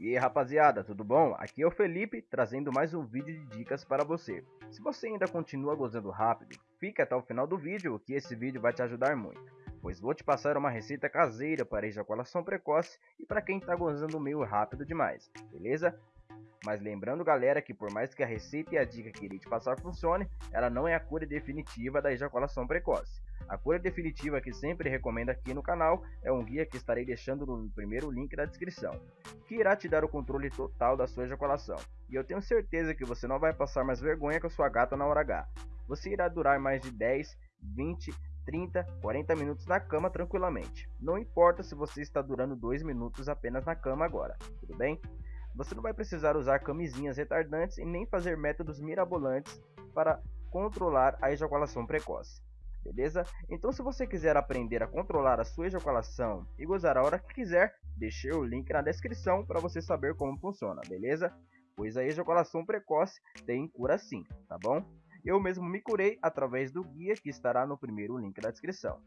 E aí rapaziada, tudo bom? Aqui é o Felipe trazendo mais um vídeo de dicas para você. Se você ainda continua gozando rápido, fica até o final do vídeo que esse vídeo vai te ajudar muito. Pois vou te passar uma receita caseira para ejaculação precoce e para quem está gozando meio rápido demais, beleza? Mas lembrando galera que por mais que a receita e a dica que irei te passar funcione, ela não é a cura definitiva da ejaculação precoce. A cura definitiva que sempre recomendo aqui no canal é um guia que estarei deixando no primeiro link da descrição, que irá te dar o controle total da sua ejaculação. E eu tenho certeza que você não vai passar mais vergonha com a sua gata na hora H. Você irá durar mais de 10, 20, 30, 40 minutos na cama tranquilamente. Não importa se você está durando 2 minutos apenas na cama agora, tudo bem? Você não vai precisar usar camisinhas retardantes e nem fazer métodos mirabolantes para controlar a ejaculação precoce beleza? Então se você quiser aprender a controlar a sua ejaculação e gozar a hora que quiser, deixei o link na descrição para você saber como funciona, beleza? Pois a ejaculação precoce tem cura sim, tá bom? Eu mesmo me curei através do guia que estará no primeiro link da descrição.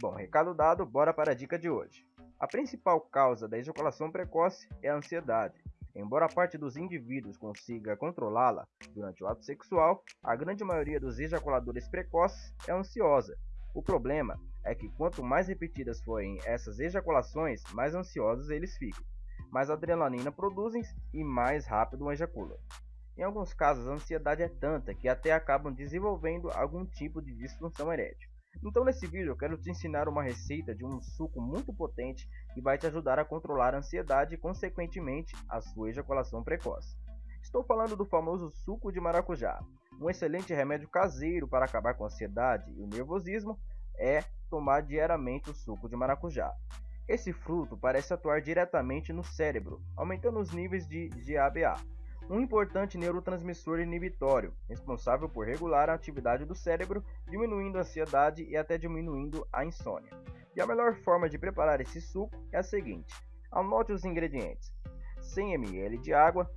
Bom, recado dado, bora para a dica de hoje. A principal causa da ejaculação precoce é a ansiedade. Embora parte dos indivíduos consiga controlá-la durante o ato sexual, a grande maioria dos ejaculadores precoces é ansiosa. O problema é que quanto mais repetidas forem essas ejaculações, mais ansiosos eles ficam. Mais adrenalina produzem e mais rápido ejaculam. Em alguns casos, a ansiedade é tanta que até acabam desenvolvendo algum tipo de disfunção erétil. Então nesse vídeo eu quero te ensinar uma receita de um suco muito potente que vai te ajudar a controlar a ansiedade e consequentemente a sua ejaculação precoce. Estou falando do famoso suco de maracujá. Um excelente remédio caseiro para acabar com a ansiedade e o nervosismo é tomar diariamente o suco de maracujá. Esse fruto parece atuar diretamente no cérebro, aumentando os níveis de GABA, um importante neurotransmissor inibitório, responsável por regular a atividade do cérebro, diminuindo a ansiedade e até diminuindo a insônia. E a melhor forma de preparar esse suco é a seguinte: anote os ingredientes: 100 ml de água,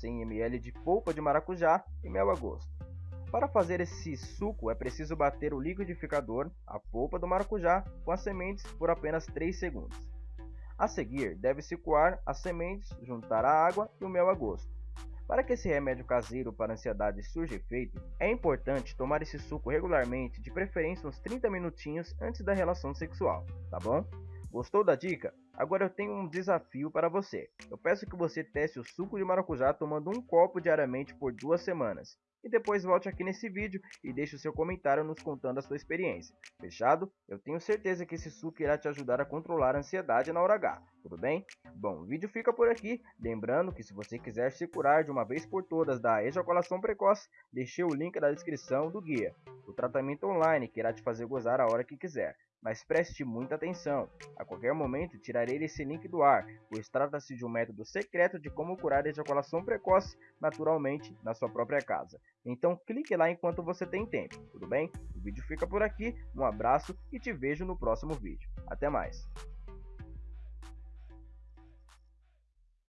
100 ml de polpa de maracujá e mel a gosto. Para fazer esse suco é preciso bater o liquidificador, a polpa do maracujá, com as sementes por apenas 3 segundos. A seguir, deve-se coar as sementes, juntar a água e o mel a gosto. Para que esse remédio caseiro para ansiedade surja efeito, é importante tomar esse suco regularmente, de preferência uns 30 minutinhos antes da relação sexual, tá bom? Gostou da dica? Agora eu tenho um desafio para você. Eu peço que você teste o suco de maracujá tomando um copo diariamente por duas semanas e depois volte aqui nesse vídeo e deixe o seu comentário nos contando a sua experiência. Fechado? Eu tenho certeza que esse suco irá te ajudar a controlar a ansiedade na hora H, tudo bem? Bom, o vídeo fica por aqui, lembrando que se você quiser se curar de uma vez por todas da ejaculação precoce, deixei o link na descrição do guia, o tratamento online que irá te fazer gozar a hora que quiser. Mas preste muita atenção, a qualquer momento tirarei esse link do ar, pois trata-se de um método secreto de como curar a ejaculação precoce naturalmente na sua própria casa. Então clique lá enquanto você tem tempo, tudo bem? O vídeo fica por aqui, um abraço e te vejo no próximo vídeo. Até mais!